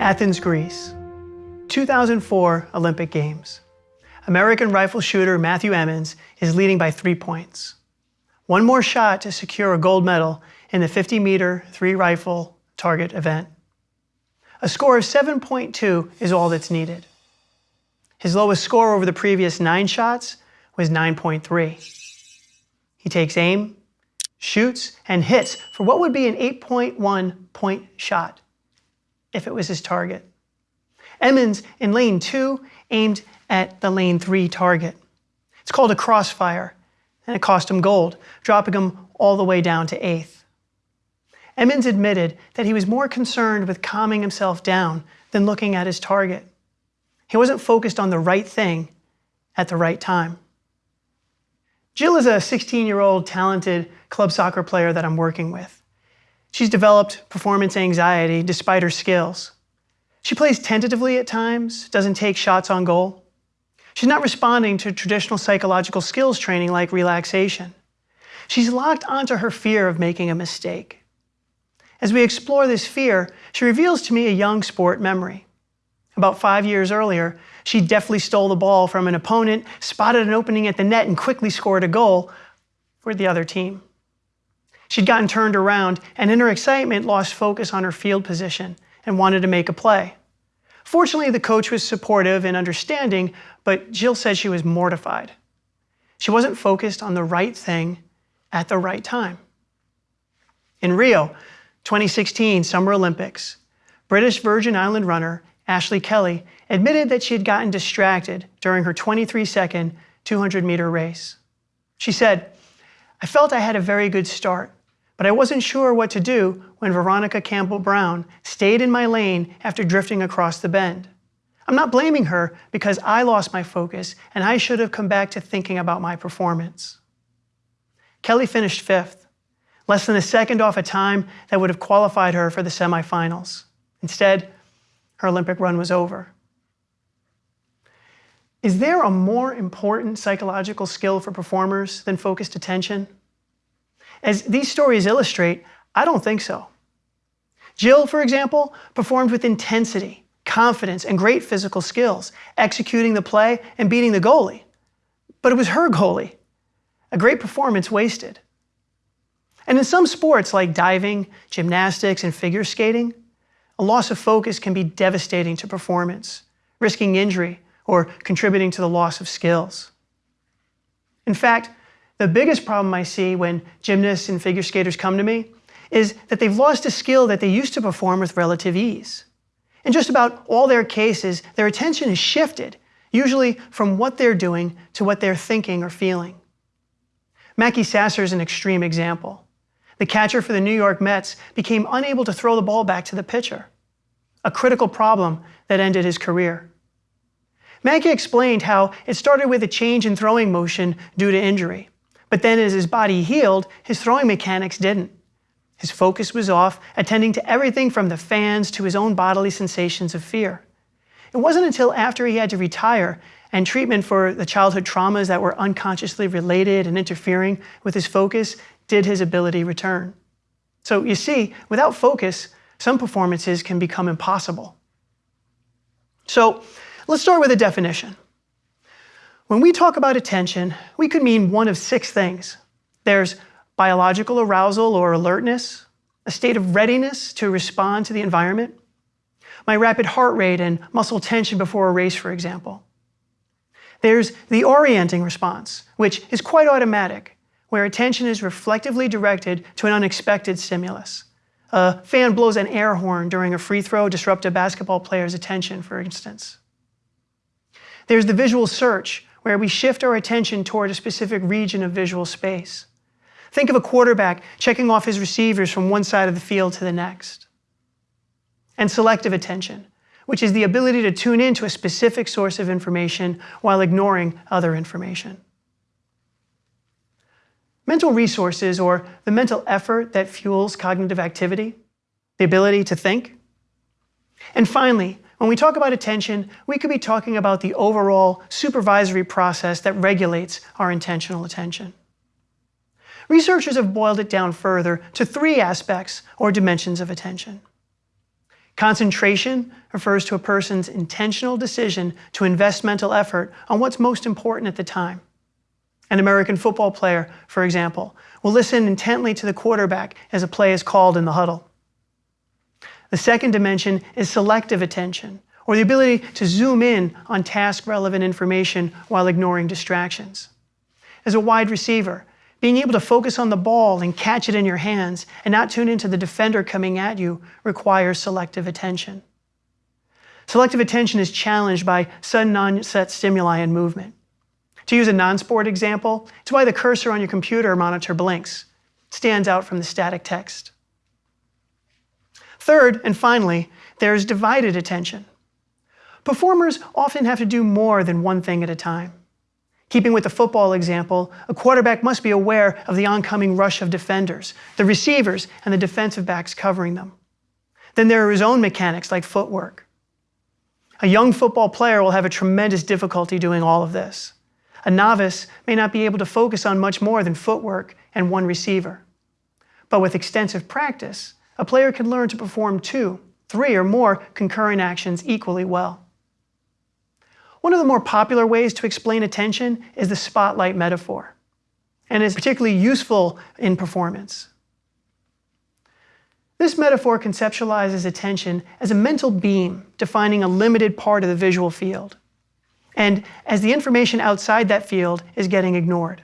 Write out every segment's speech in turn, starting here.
Athens, Greece. 2004 Olympic Games. American rifle shooter Matthew Emmons is leading by three points. One more shot to secure a gold medal in the 50-meter three-rifle target event. A score of 7.2 is all that's needed. His lowest score over the previous nine shots was 9.3. He takes aim, shoots, and hits for what would be an 8.1 point shot if it was his target. Emmons in lane two aimed at the lane three target. It's called a crossfire, and it cost him gold, dropping him all the way down to eighth. Emmons admitted that he was more concerned with calming himself down than looking at his target. He wasn't focused on the right thing at the right time. Jill is a 16-year-old talented club soccer player that I'm working with. She's developed performance anxiety despite her skills. She plays tentatively at times, doesn't take shots on goal. She's not responding to traditional psychological skills training like relaxation. She's locked onto her fear of making a mistake. As we explore this fear, she reveals to me a young sport memory. About five years earlier, she deftly stole the ball from an opponent, spotted an opening at the net, and quickly scored a goal for the other team. She'd gotten turned around and in her excitement lost focus on her field position and wanted to make a play. Fortunately, the coach was supportive and understanding, but Jill said she was mortified. She wasn't focused on the right thing at the right time. In Rio, 2016 Summer Olympics, British Virgin Island runner Ashley Kelly admitted that she had gotten distracted during her 23-second 200-meter race. She said, I felt I had a very good start, but I wasn't sure what to do when Veronica Campbell-Brown stayed in my lane after drifting across the bend. I'm not blaming her because I lost my focus and I should have come back to thinking about my performance. Kelly finished fifth, less than a second off a time that would have qualified her for the semifinals. Instead, her Olympic run was over. Is there a more important psychological skill for performers than focused attention? As these stories illustrate, I don't think so. Jill, for example, performed with intensity, confidence, and great physical skills, executing the play and beating the goalie. But it was her goalie. A great performance wasted. And in some sports like diving, gymnastics, and figure skating, a loss of focus can be devastating to performance, risking injury or contributing to the loss of skills. In fact, the biggest problem I see when gymnasts and figure skaters come to me is that they've lost a skill that they used to perform with relative ease. In just about all their cases, their attention is shifted, usually from what they're doing to what they're thinking or feeling. Mackey Sasser is an extreme example the catcher for the New York Mets became unable to throw the ball back to the pitcher, a critical problem that ended his career. Mackey explained how it started with a change in throwing motion due to injury, but then as his body healed, his throwing mechanics didn't. His focus was off, attending to everything from the fans to his own bodily sensations of fear. It wasn't until after he had to retire and treatment for the childhood traumas that were unconsciously related and interfering with his focus did his ability return? So you see, without focus, some performances can become impossible. So let's start with a definition. When we talk about attention, we could mean one of six things. There's biological arousal or alertness, a state of readiness to respond to the environment, my rapid heart rate and muscle tension before a race, for example. There's the orienting response, which is quite automatic where attention is reflectively directed to an unexpected stimulus. A fan blows an air horn during a free throw, disrupt a basketball player's attention, for instance. There's the visual search, where we shift our attention toward a specific region of visual space. Think of a quarterback checking off his receivers from one side of the field to the next. And selective attention, which is the ability to tune in to a specific source of information while ignoring other information. Mental resources, or the mental effort that fuels cognitive activity, the ability to think. And finally, when we talk about attention, we could be talking about the overall supervisory process that regulates our intentional attention. Researchers have boiled it down further to three aspects or dimensions of attention. Concentration refers to a person's intentional decision to invest mental effort on what's most important at the time. An American football player, for example, will listen intently to the quarterback as a play is called in the huddle. The second dimension is selective attention, or the ability to zoom in on task relevant information while ignoring distractions. As a wide receiver, being able to focus on the ball and catch it in your hands and not tune into the defender coming at you requires selective attention. Selective attention is challenged by sudden onset stimuli and movement. To use a non-sport example, it's why the cursor on your computer monitor blinks. Stands out from the static text. Third, and finally, there's divided attention. Performers often have to do more than one thing at a time. Keeping with the football example, a quarterback must be aware of the oncoming rush of defenders, the receivers, and the defensive backs covering them. Then there are his own mechanics like footwork. A young football player will have a tremendous difficulty doing all of this. A novice may not be able to focus on much more than footwork and one receiver. But with extensive practice, a player can learn to perform two, three, or more concurrent actions equally well. One of the more popular ways to explain attention is the spotlight metaphor, and is particularly useful in performance. This metaphor conceptualizes attention as a mental beam defining a limited part of the visual field, and as the information outside that field is getting ignored.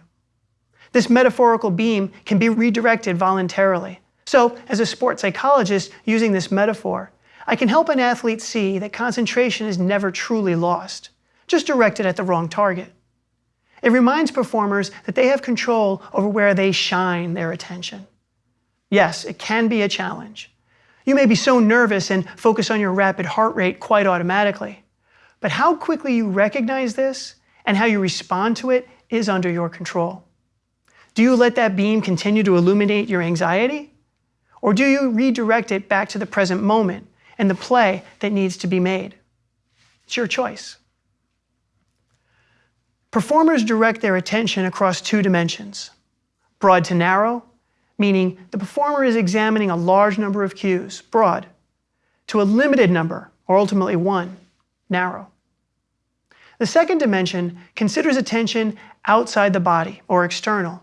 This metaphorical beam can be redirected voluntarily. So, as a sports psychologist using this metaphor, I can help an athlete see that concentration is never truly lost just directed at the wrong target. It reminds performers that they have control over where they shine their attention. Yes, it can be a challenge. You may be so nervous and focus on your rapid heart rate quite automatically. But how quickly you recognize this and how you respond to it is under your control. Do you let that beam continue to illuminate your anxiety? Or do you redirect it back to the present moment and the play that needs to be made? It's your choice. Performers direct their attention across two dimensions. Broad to narrow, meaning the performer is examining a large number of cues, broad, to a limited number, or ultimately one, narrow. The second dimension considers attention outside the body, or external,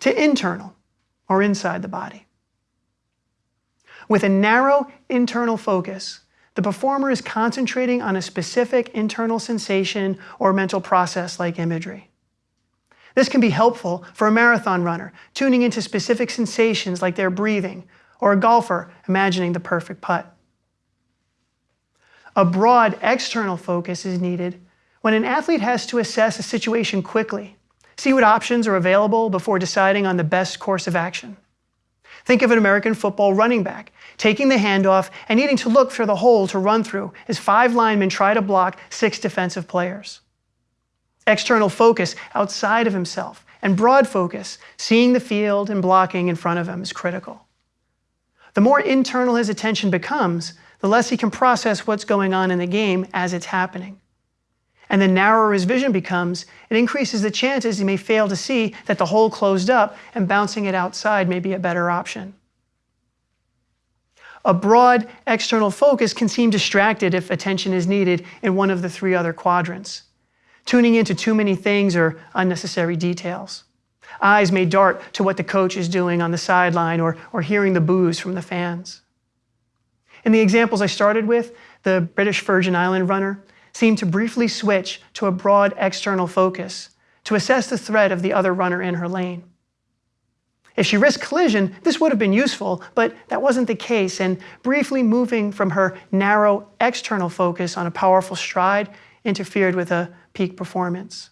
to internal, or inside the body. With a narrow internal focus, the performer is concentrating on a specific internal sensation or mental process like imagery. This can be helpful for a marathon runner, tuning into specific sensations like their breathing, or a golfer imagining the perfect putt. A broad external focus is needed when an athlete has to assess a situation quickly, see what options are available before deciding on the best course of action. Think of an American football running back taking the handoff and needing to look for the hole to run through as five linemen try to block six defensive players. External focus outside of himself and broad focus, seeing the field and blocking in front of him is critical. The more internal his attention becomes, the less he can process what's going on in the game as it's happening and the narrower his vision becomes, it increases the chances he may fail to see that the hole closed up and bouncing it outside may be a better option. A broad external focus can seem distracted if attention is needed in one of the three other quadrants, tuning into too many things or unnecessary details. Eyes may dart to what the coach is doing on the sideline or, or hearing the boos from the fans. In the examples I started with, the British Virgin Island runner, seemed to briefly switch to a broad external focus to assess the threat of the other runner in her lane. If she risked collision, this would have been useful, but that wasn't the case, and briefly moving from her narrow external focus on a powerful stride interfered with a peak performance.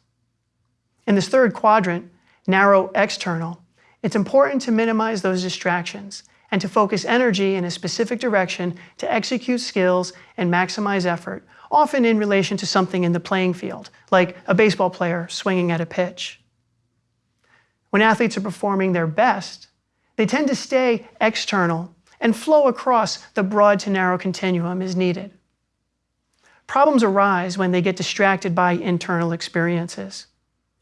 In this third quadrant, narrow external, it's important to minimize those distractions and to focus energy in a specific direction to execute skills and maximize effort often in relation to something in the playing field, like a baseball player swinging at a pitch. When athletes are performing their best, they tend to stay external and flow across the broad to narrow continuum as needed. Problems arise when they get distracted by internal experiences.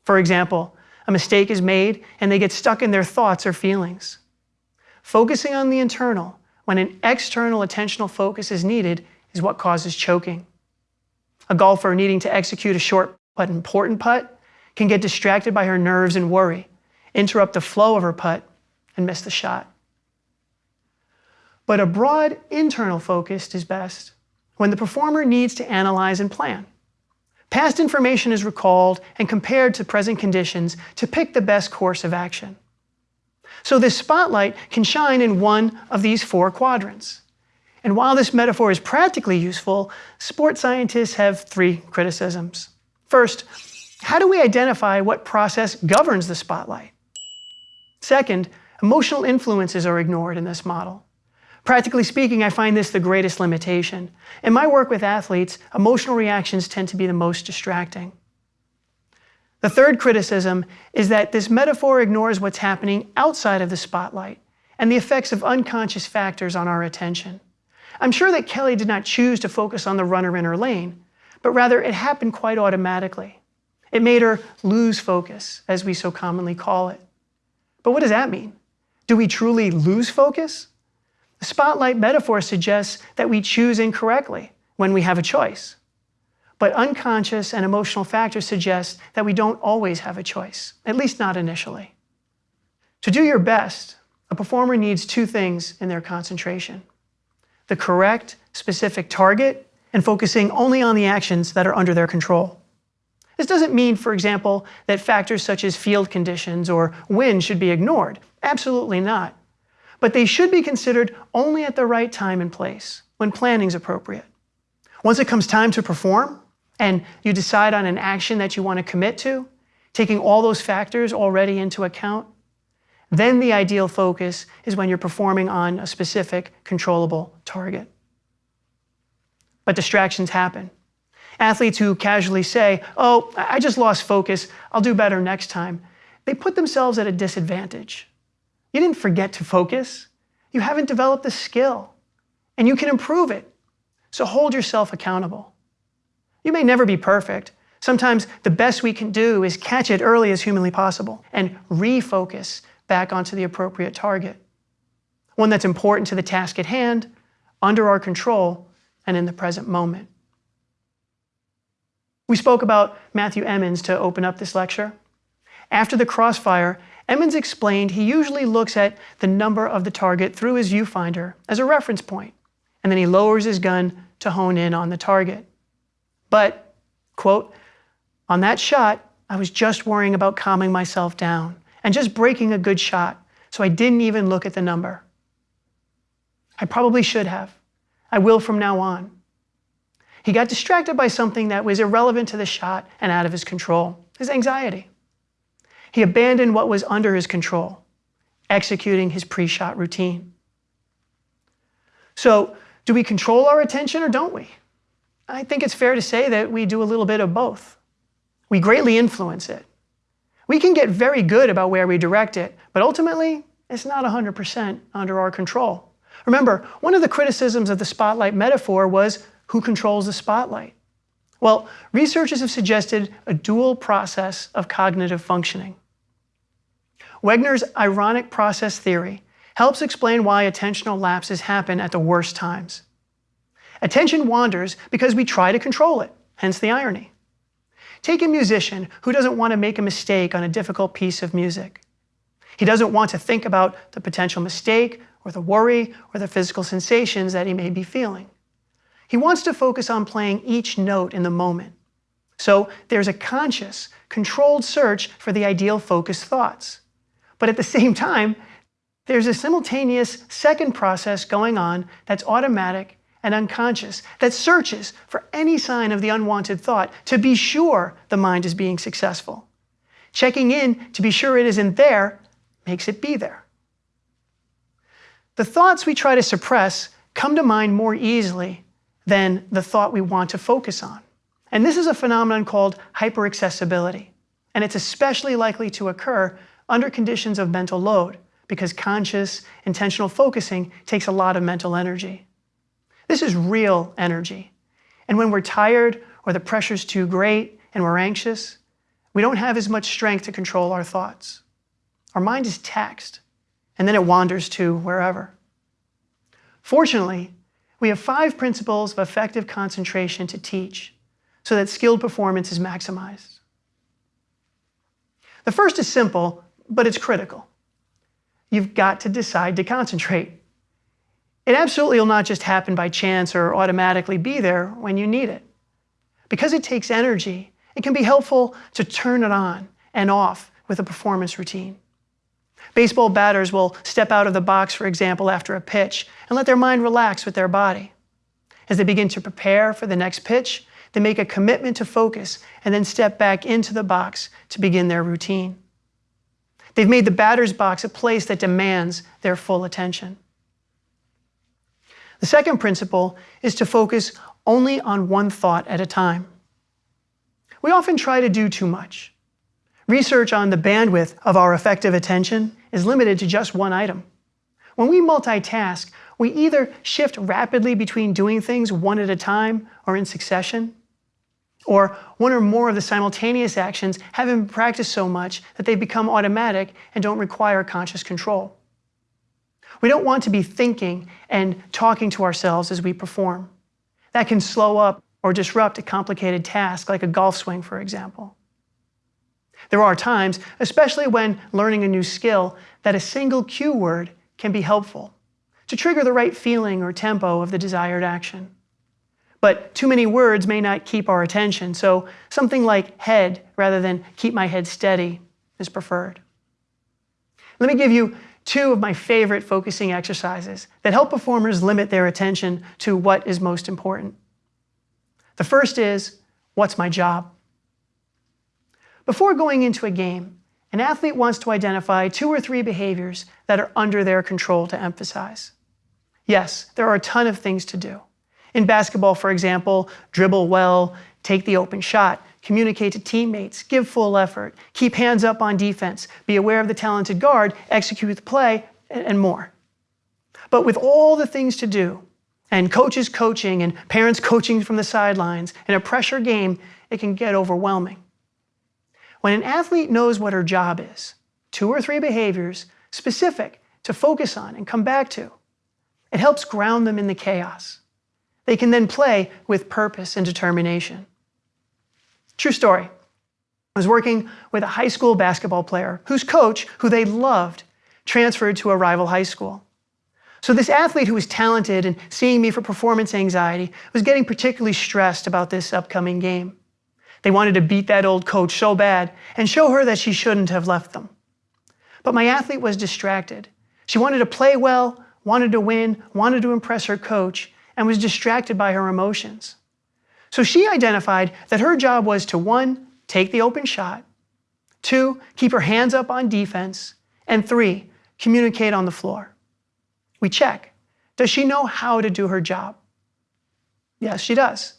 For example, a mistake is made and they get stuck in their thoughts or feelings. Focusing on the internal when an external attentional focus is needed is what causes choking. A golfer needing to execute a short but important putt can get distracted by her nerves and worry, interrupt the flow of her putt, and miss the shot. But a broad internal focus is best when the performer needs to analyze and plan. Past information is recalled and compared to present conditions to pick the best course of action. So this spotlight can shine in one of these four quadrants. And while this metaphor is practically useful, sports scientists have three criticisms. First, how do we identify what process governs the spotlight? Second, emotional influences are ignored in this model. Practically speaking, I find this the greatest limitation. In my work with athletes, emotional reactions tend to be the most distracting. The third criticism is that this metaphor ignores what's happening outside of the spotlight and the effects of unconscious factors on our attention. I'm sure that Kelly did not choose to focus on the runner in her lane, but rather it happened quite automatically. It made her lose focus, as we so commonly call it. But what does that mean? Do we truly lose focus? The spotlight metaphor suggests that we choose incorrectly when we have a choice. But unconscious and emotional factors suggest that we don't always have a choice, at least not initially. To do your best, a performer needs two things in their concentration. The correct, specific target, and focusing only on the actions that are under their control. This doesn't mean, for example, that factors such as field conditions or wind should be ignored. Absolutely not. But they should be considered only at the right time and place, when planning is appropriate. Once it comes time to perform, and you decide on an action that you want to commit to, taking all those factors already into account, then the ideal focus is when you're performing on a specific controllable target. But distractions happen. Athletes who casually say, oh, I just lost focus, I'll do better next time, they put themselves at a disadvantage. You didn't forget to focus. You haven't developed the skill, and you can improve it. So hold yourself accountable. You may never be perfect. Sometimes the best we can do is catch it early as humanly possible and refocus back onto the appropriate target. One that's important to the task at hand, under our control, and in the present moment. We spoke about Matthew Emmons to open up this lecture. After the crossfire, Emmons explained he usually looks at the number of the target through his viewfinder as a reference point, and then he lowers his gun to hone in on the target. But, quote, on that shot, I was just worrying about calming myself down and just breaking a good shot, so I didn't even look at the number. I probably should have. I will from now on. He got distracted by something that was irrelevant to the shot and out of his control, his anxiety. He abandoned what was under his control, executing his pre-shot routine. So, do we control our attention or don't we? I think it's fair to say that we do a little bit of both. We greatly influence it. We can get very good about where we direct it, but ultimately, it's not 100% under our control. Remember, one of the criticisms of the spotlight metaphor was who controls the spotlight? Well, researchers have suggested a dual process of cognitive functioning. Wegner's ironic process theory helps explain why attentional lapses happen at the worst times. Attention wanders because we try to control it, hence the irony. Take a musician who doesn't want to make a mistake on a difficult piece of music. He doesn't want to think about the potential mistake or the worry or the physical sensations that he may be feeling. He wants to focus on playing each note in the moment. So there's a conscious, controlled search for the ideal focused thoughts. But at the same time, there's a simultaneous second process going on that's automatic and unconscious that searches for any sign of the unwanted thought to be sure the mind is being successful. Checking in to be sure it isn't there makes it be there. The thoughts we try to suppress come to mind more easily than the thought we want to focus on. And this is a phenomenon called hyperaccessibility. And it's especially likely to occur under conditions of mental load because conscious, intentional focusing takes a lot of mental energy. This is real energy. And when we're tired or the pressure's too great and we're anxious, we don't have as much strength to control our thoughts. Our mind is taxed, and then it wanders to wherever. Fortunately, we have five principles of effective concentration to teach so that skilled performance is maximized. The first is simple, but it's critical. You've got to decide to concentrate. It absolutely will not just happen by chance or automatically be there when you need it. Because it takes energy, it can be helpful to turn it on and off with a performance routine. Baseball batters will step out of the box, for example, after a pitch and let their mind relax with their body. As they begin to prepare for the next pitch, they make a commitment to focus and then step back into the box to begin their routine. They've made the batter's box a place that demands their full attention. The second principle is to focus only on one thought at a time. We often try to do too much. Research on the bandwidth of our effective attention is limited to just one item. When we multitask, we either shift rapidly between doing things one at a time or in succession, or one or more of the simultaneous actions haven't been practiced so much that they become automatic and don't require conscious control. We don't want to be thinking and talking to ourselves as we perform. That can slow up or disrupt a complicated task like a golf swing, for example. There are times, especially when learning a new skill, that a single cue word can be helpful to trigger the right feeling or tempo of the desired action. But too many words may not keep our attention, so something like head rather than keep my head steady is preferred. Let me give you two of my favorite focusing exercises that help performers limit their attention to what is most important. The first is, what's my job? Before going into a game, an athlete wants to identify two or three behaviors that are under their control to emphasize. Yes, there are a ton of things to do. In basketball, for example, dribble well, take the open shot, communicate to teammates, give full effort, keep hands up on defense, be aware of the talented guard, execute the play, and more. But with all the things to do, and coaches coaching and parents coaching from the sidelines, in a pressure game, it can get overwhelming. When an athlete knows what her job is, two or three behaviors specific to focus on and come back to, it helps ground them in the chaos. They can then play with purpose and determination. True story. I was working with a high school basketball player whose coach, who they loved, transferred to a rival high school. So this athlete who was talented and seeing me for performance anxiety was getting particularly stressed about this upcoming game. They wanted to beat that old coach so bad and show her that she shouldn't have left them. But my athlete was distracted. She wanted to play well, wanted to win, wanted to impress her coach, and was distracted by her emotions. So she identified that her job was to one, take the open shot, two, keep her hands up on defense, and three, communicate on the floor. We check. Does she know how to do her job? Yes, she does.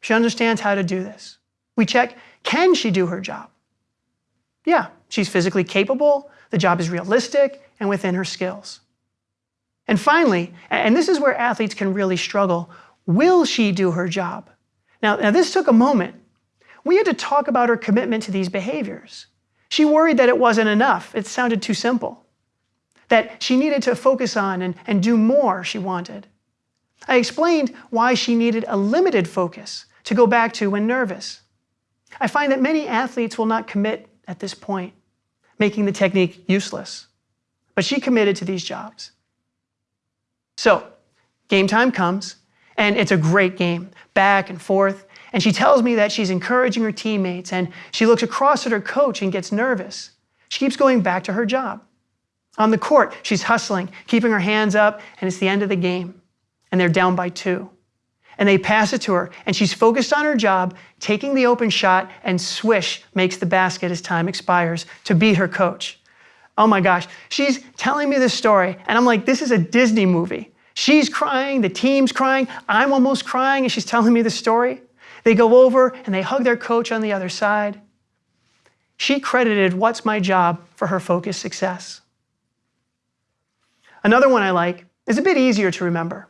She understands how to do this. We check, can she do her job? Yeah, she's physically capable, the job is realistic, and within her skills. And finally, and this is where athletes can really struggle, will she do her job? Now, now this took a moment. We had to talk about her commitment to these behaviors. She worried that it wasn't enough. It sounded too simple. That she needed to focus on and, and do more, she wanted. I explained why she needed a limited focus to go back to when nervous. I find that many athletes will not commit at this point, making the technique useless. But she committed to these jobs. So, game time comes, and it's a great game, back and forth. And she tells me that she's encouraging her teammates, and she looks across at her coach and gets nervous. She keeps going back to her job. On the court, she's hustling, keeping her hands up, and it's the end of the game. And they're down by two. And they pass it to her, and she's focused on her job, taking the open shot, and swish makes the basket as time expires to beat her coach. Oh my gosh, she's telling me this story, and I'm like, this is a Disney movie. She's crying, the team's crying, I'm almost crying, and she's telling me the story. They go over and they hug their coach on the other side. She credited What's My Job for her focused success. Another one I like is a bit easier to remember.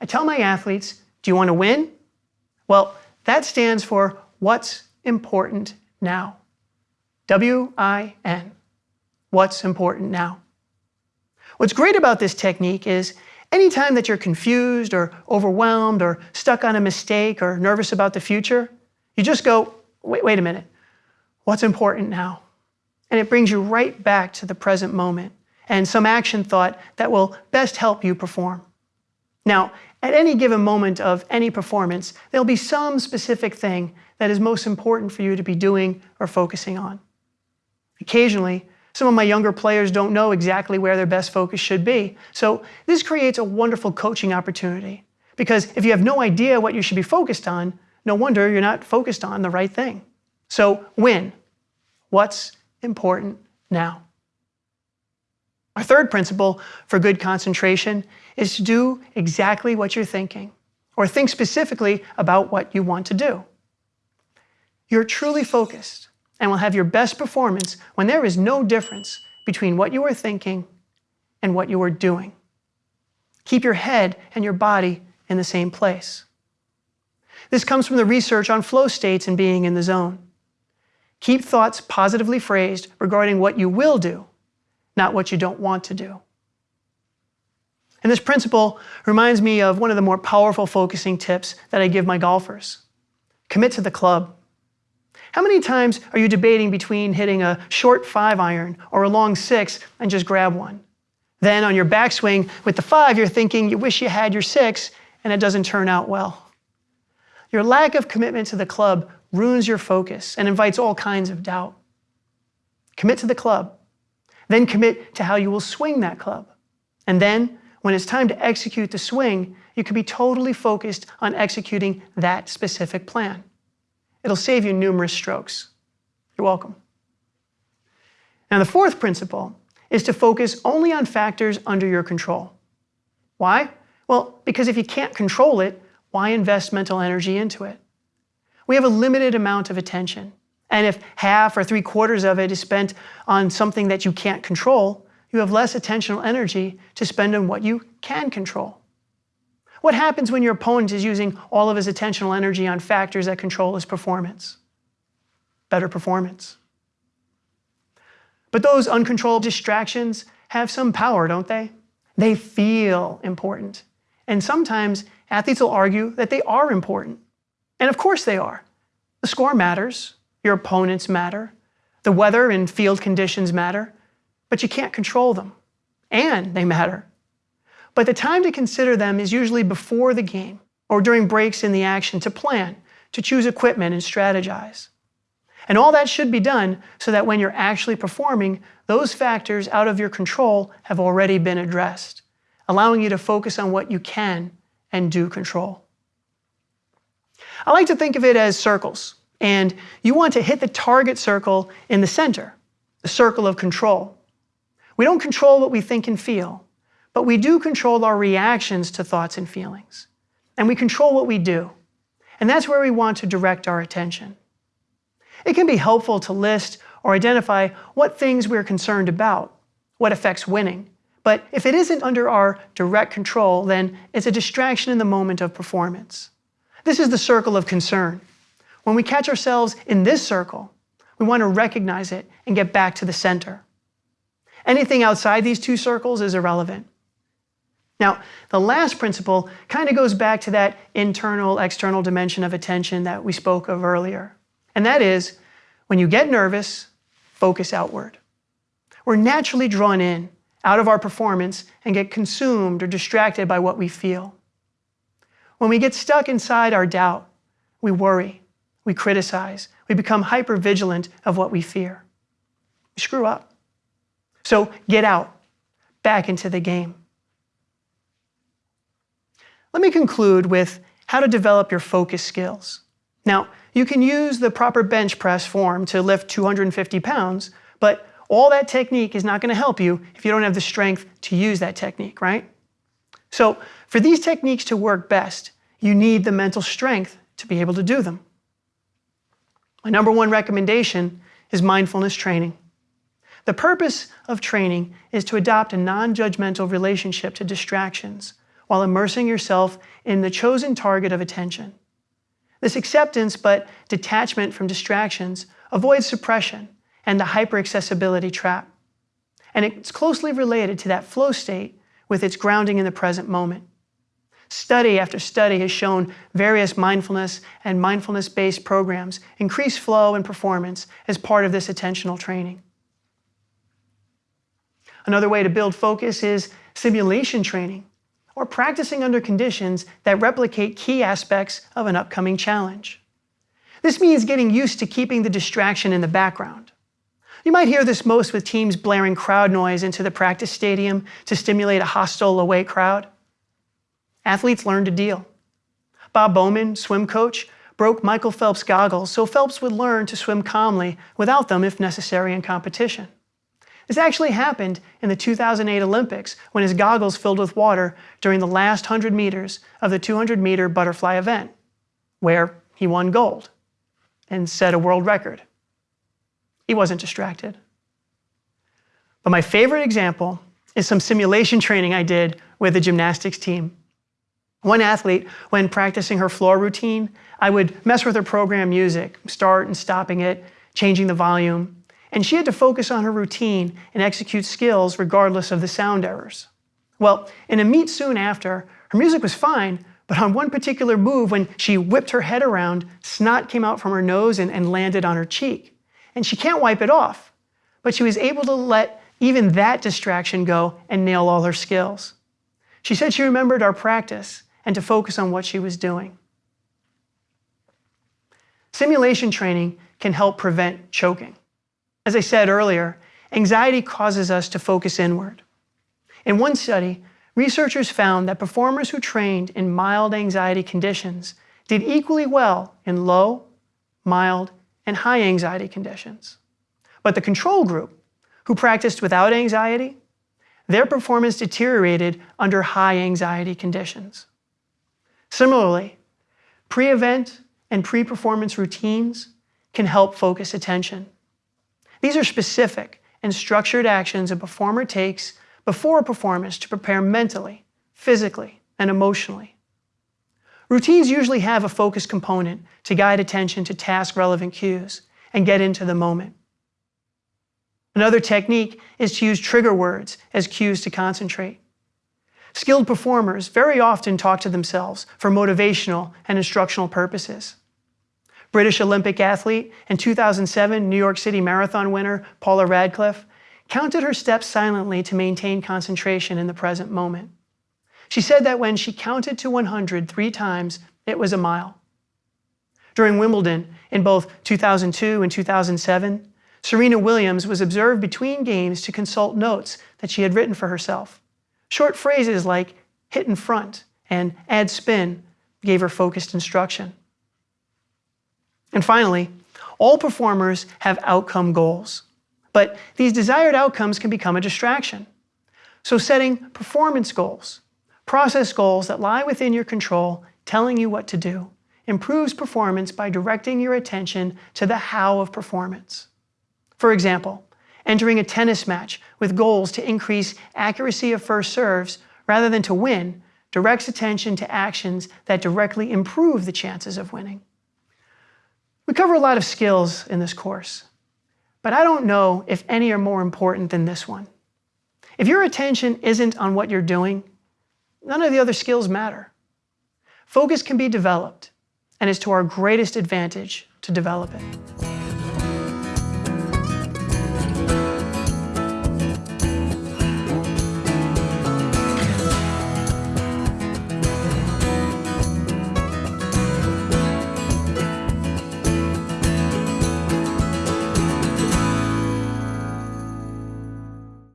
I tell my athletes, do you want to win? Well, that stands for What's Important Now. W-I-N what's important now. What's great about this technique is anytime that you're confused or overwhelmed or stuck on a mistake or nervous about the future, you just go, wait, wait a minute, what's important now? And it brings you right back to the present moment and some action thought that will best help you perform. Now, at any given moment of any performance, there'll be some specific thing that is most important for you to be doing or focusing on. Occasionally, some of my younger players don't know exactly where their best focus should be. So this creates a wonderful coaching opportunity. Because if you have no idea what you should be focused on, no wonder you're not focused on the right thing. So win. What's important now? Our third principle for good concentration is to do exactly what you're thinking, or think specifically about what you want to do. You're truly focused and will have your best performance when there is no difference between what you are thinking and what you are doing. Keep your head and your body in the same place. This comes from the research on flow states and being in the zone. Keep thoughts positively phrased regarding what you will do, not what you don't want to do. And this principle reminds me of one of the more powerful focusing tips that I give my golfers. Commit to the club. How many times are you debating between hitting a short five iron or a long six and just grab one? Then on your backswing with the five, you're thinking you wish you had your six and it doesn't turn out well. Your lack of commitment to the club ruins your focus and invites all kinds of doubt. Commit to the club. Then commit to how you will swing that club. And then, when it's time to execute the swing, you can be totally focused on executing that specific plan. It'll save you numerous strokes. You're welcome. Now, the fourth principle is to focus only on factors under your control. Why? Well, because if you can't control it, why invest mental energy into it? We have a limited amount of attention. And if half or three quarters of it is spent on something that you can't control, you have less attentional energy to spend on what you can control. What happens when your opponent is using all of his attentional energy on factors that control his performance? Better performance. But those uncontrolled distractions have some power, don't they? They feel important. And sometimes athletes will argue that they are important. And of course they are. The score matters, your opponents matter, the weather and field conditions matter, but you can't control them. And they matter. But the time to consider them is usually before the game or during breaks in the action to plan, to choose equipment and strategize. And all that should be done so that when you're actually performing, those factors out of your control have already been addressed, allowing you to focus on what you can and do control. I like to think of it as circles, and you want to hit the target circle in the center, the circle of control. We don't control what we think and feel, but we do control our reactions to thoughts and feelings. And we control what we do. And that's where we want to direct our attention. It can be helpful to list or identify what things we're concerned about, what affects winning. But if it isn't under our direct control, then it's a distraction in the moment of performance. This is the circle of concern. When we catch ourselves in this circle, we want to recognize it and get back to the center. Anything outside these two circles is irrelevant. Now, the last principle kind of goes back to that internal external dimension of attention that we spoke of earlier. And that is when you get nervous, focus outward. We're naturally drawn in out of our performance and get consumed or distracted by what we feel. When we get stuck inside our doubt, we worry, we criticize, we become hyper vigilant of what we fear. We screw up. So get out, back into the game. Let me conclude with how to develop your focus skills. Now, you can use the proper bench press form to lift 250 pounds, but all that technique is not going to help you if you don't have the strength to use that technique, right? So for these techniques to work best, you need the mental strength to be able to do them. My number one recommendation is mindfulness training. The purpose of training is to adopt a non-judgmental relationship to distractions while immersing yourself in the chosen target of attention. This acceptance but detachment from distractions avoids suppression and the hyperaccessibility trap. And it's closely related to that flow state with its grounding in the present moment. Study after study has shown various mindfulness and mindfulness-based programs increase flow and performance as part of this attentional training. Another way to build focus is simulation training, or practicing under conditions that replicate key aspects of an upcoming challenge. This means getting used to keeping the distraction in the background. You might hear this most with teams blaring crowd noise into the practice stadium to stimulate a hostile away crowd. Athletes learn to deal. Bob Bowman, swim coach, broke Michael Phelps' goggles so Phelps would learn to swim calmly without them if necessary in competition. This actually happened in the 2008 Olympics when his goggles filled with water during the last 100 meters of the 200 meter butterfly event, where he won gold and set a world record. He wasn't distracted. But my favorite example is some simulation training I did with the gymnastics team. One athlete, when practicing her floor routine, I would mess with her program music, start and stopping it, changing the volume, and she had to focus on her routine and execute skills regardless of the sound errors. Well, in a meet soon after, her music was fine, but on one particular move, when she whipped her head around, snot came out from her nose and, and landed on her cheek. And she can't wipe it off, but she was able to let even that distraction go and nail all her skills. She said she remembered our practice and to focus on what she was doing. Simulation training can help prevent choking. As I said earlier, anxiety causes us to focus inward. In one study, researchers found that performers who trained in mild anxiety conditions did equally well in low, mild, and high anxiety conditions. But the control group, who practiced without anxiety, their performance deteriorated under high anxiety conditions. Similarly, pre-event and pre-performance routines can help focus attention. These are specific and structured actions a performer takes before a performance to prepare mentally, physically, and emotionally. Routines usually have a focus component to guide attention to task-relevant cues and get into the moment. Another technique is to use trigger words as cues to concentrate. Skilled performers very often talk to themselves for motivational and instructional purposes. British Olympic athlete and 2007 New York City Marathon winner Paula Radcliffe counted her steps silently to maintain concentration in the present moment. She said that when she counted to 100 three times, it was a mile. During Wimbledon in both 2002 and 2007, Serena Williams was observed between games to consult notes that she had written for herself. Short phrases like hit in front and add spin gave her focused instruction. And finally, all performers have outcome goals, but these desired outcomes can become a distraction. So setting performance goals, process goals that lie within your control, telling you what to do, improves performance by directing your attention to the how of performance. For example, entering a tennis match with goals to increase accuracy of first serves rather than to win directs attention to actions that directly improve the chances of winning. We cover a lot of skills in this course, but I don't know if any are more important than this one. If your attention isn't on what you're doing, none of the other skills matter. Focus can be developed, and it's to our greatest advantage to develop it.